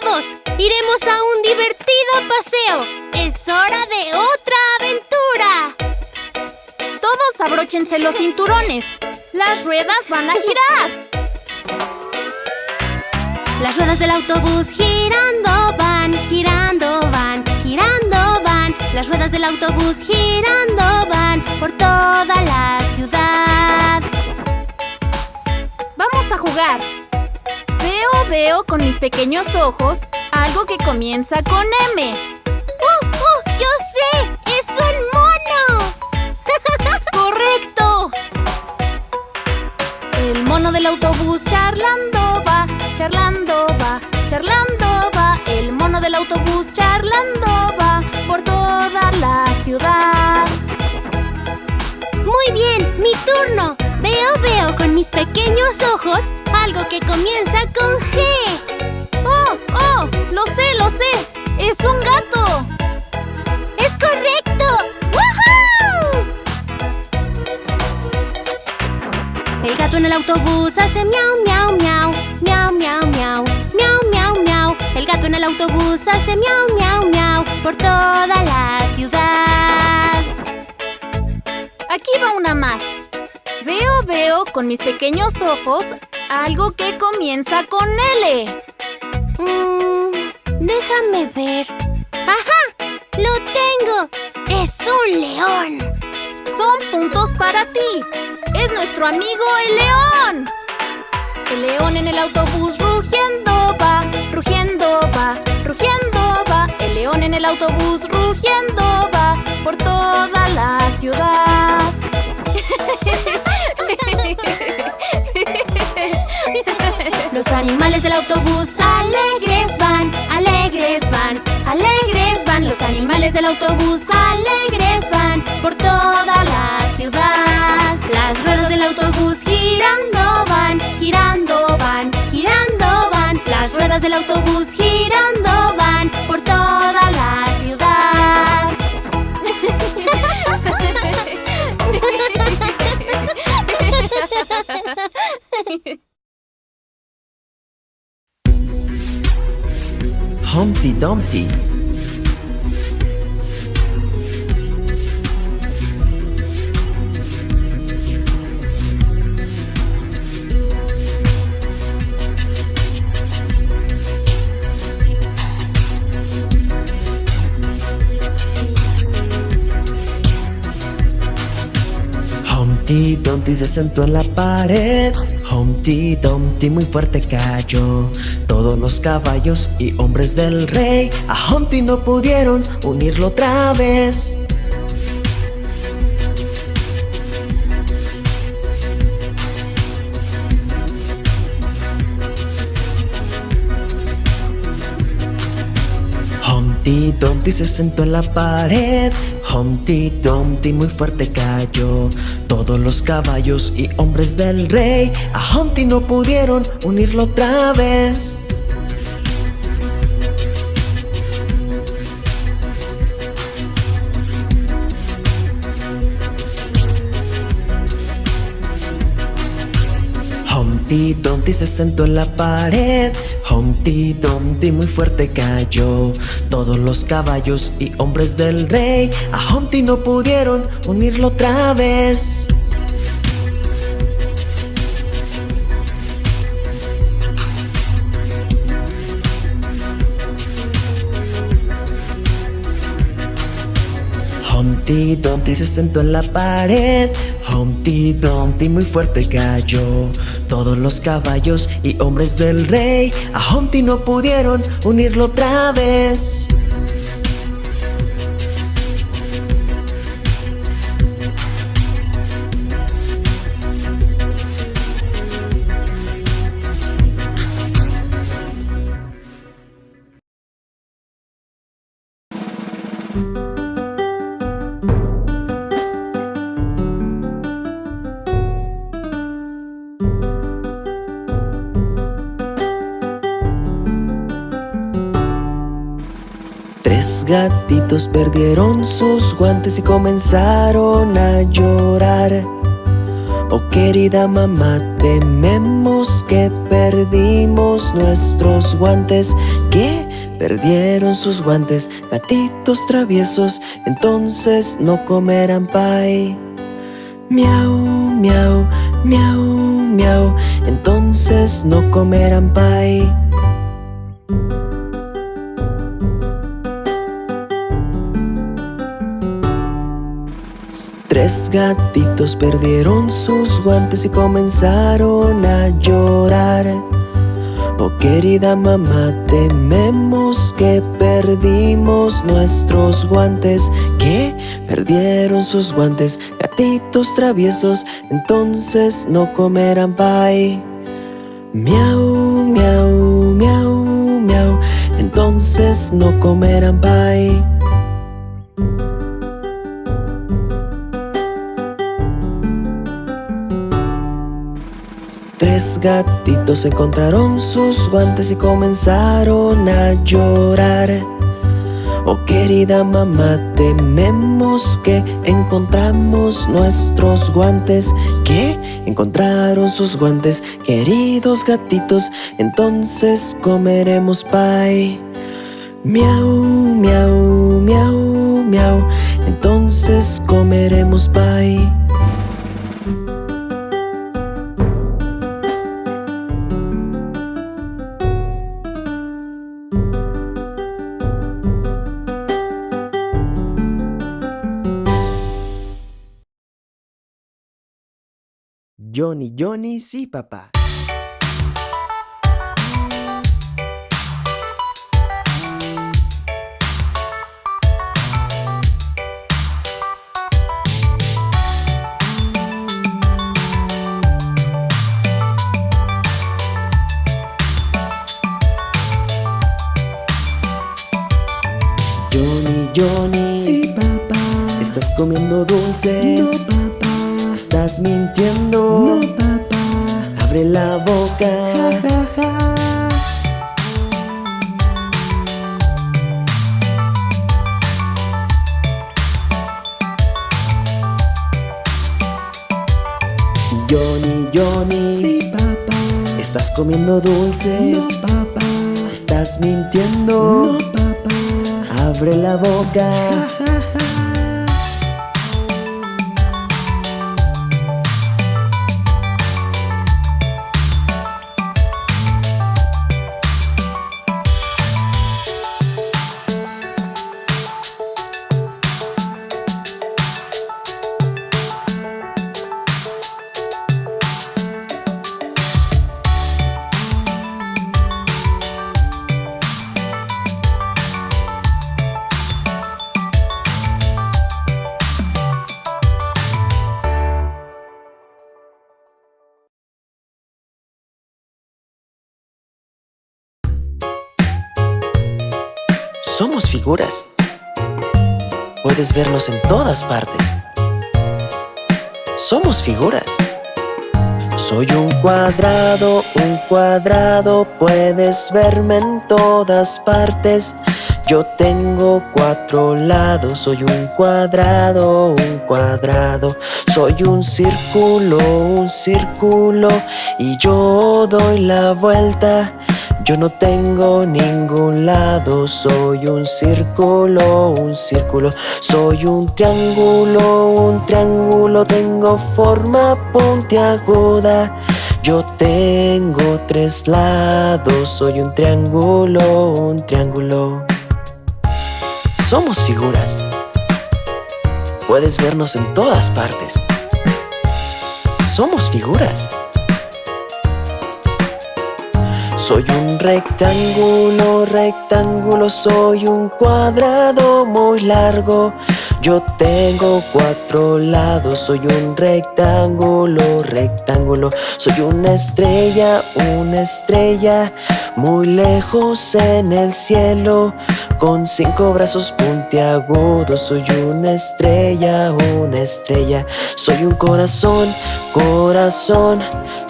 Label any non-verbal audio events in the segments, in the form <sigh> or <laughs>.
todos! ¡Iremos a un divertido paseo! ¡Es hora de otra aventura! Todos abróchense los cinturones. Las ruedas van a girar. Las ruedas del autobús girando van, girando van, girando van. Las ruedas del autobús girando van por toda la ciudad. Vamos a jugar. Veo, con mis pequeños ojos algo que comienza con M. ¡Oh, oh! ¡Yo sé! ¡Es un mono! <laughs> ¡Correcto! El mono del autobús charlando va, charlando va, charlando va. El mono del autobús charlando va por toda la ciudad. Muy bien, mi turno. Yo veo con mis pequeños ojos algo que comienza con G. ¡Oh, oh! ¡Lo sé, lo sé! ¡Es un gato! ¡Es correcto! ¡Woohoo! El gato en el autobús hace miau, miau, miau. Miau, miau, miau. Miau, miau, miau. El gato en el autobús hace miau, miau, miau. Por toda la ciudad. Aquí va una más. Veo, veo con mis pequeños ojos algo que comienza con L. Mm, déjame ver. ¡Ajá! ¡Lo tengo! ¡Es un león! Son puntos para ti. Es nuestro amigo el león. El león en el autobús rugiendo va, rugiendo va, rugiendo va. El león en el autobús rugiendo va por toda la ciudad. <laughs> Los animales del autobús alegres van, alegres van, alegres van. Los animales del autobús alegres van por toda la ciudad. Las ruedas del autobús girando van, girando van, girando van. Las ruedas del autobús girando Humpty Dumpty. Humpty Dumpty se sentó en la pared Humpty Dumpty muy fuerte cayó. Todos los caballos y hombres del rey A Humpty no pudieron unirlo otra vez. Humpty Dumpty se sentó en la pared Humpty Dumpty muy fuerte cayó. Todos los caballos y hombres del rey A Humpty no pudieron unirlo otra vez. Humpty Dumpty se sentó en la pared Humpty Dumpty muy fuerte cayó. Todos los caballos y hombres del rey A Humpty no pudieron unirlo otra vez. Humpty Dumpty se sentó en la pared Humpty Dumpty muy fuerte cayó. Todos los caballos y hombres del rey A Humpty no pudieron unirlo otra vez gatitos perdieron sus guantes y comenzaron a llorar Oh querida mamá, tememos que perdimos nuestros guantes. ¿Qué? Perdieron sus guantes, gatitos traviesos, entonces no comerán pay. Miau, miau, miau, miau, entonces no comerán pay. Tres gatitos perdieron sus guantes y comenzaron a llorar. Oh querida mamá, tememos que perdimos nuestros guantes. ¿Qué? Perdieron sus guantes, gatitos traviesos, entonces no comerán pay. Miau, miau, miau, miau, entonces no comerán pay. Tres gatitos encontraron sus guantes y comenzaron a llorar. Oh querida mamá, tememos que encontramos nuestros guantes. ¿Qué? Encontraron sus guantes, queridos gatitos, entonces comeremos pay. Miau, miau, miau, miau, entonces comeremos pay. Johnny, Johnny, sí, papá. Johnny, Johnny. Sí, papá. ¿Estás comiendo dulces? No, papá. ¿Estás mintiendo? No, papá. Abre la boca. Ja, ja, ja. Johnny, Johnny. Sí, papá. ¿Estás comiendo dulces? No, papá. ¿Estás mintiendo? No, papá. Abre la boca. Ja, ja, Puedes vernos en todas partes. Somos figuras. Soy un cuadrado, un cuadrado, puedes verme en todas partes. Yo tengo cuatro lados, soy un cuadrado, un cuadrado. Soy un círculo, un círculo, y yo doy la vuelta. Yo no tengo ningún lado, soy un círculo, un círculo, soy un triángulo, un triángulo, tengo forma puntiaguda. Yo tengo tres lados, soy un triángulo, un triángulo. Somos figuras. Puedes vernos en todas partes. Somos figuras. Soy un rectángulo, rectángulo, soy un cuadrado muy largo. Yo tengo cuatro lados, soy un rectángulo, rectángulo. Soy una estrella, una estrella, muy lejos en el cielo. Con cinco brazos puntiagudos, soy una estrella, una estrella. Soy un corazón, corazón.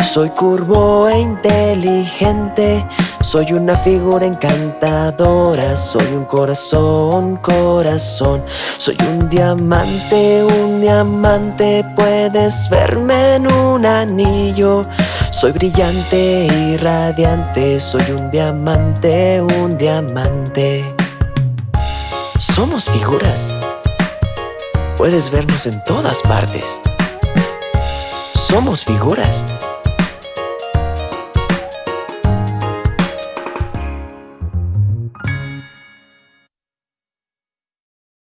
Soy curvo e inteligente, Soy una figura encantadora, soy un corazón, corazón. Soy un diamante, un diamante, puedes verme en un anillo. Soy brillante y radiante, soy un diamante, un diamante. Somos figuras. Puedes vernos en todas partes. Somos figuras.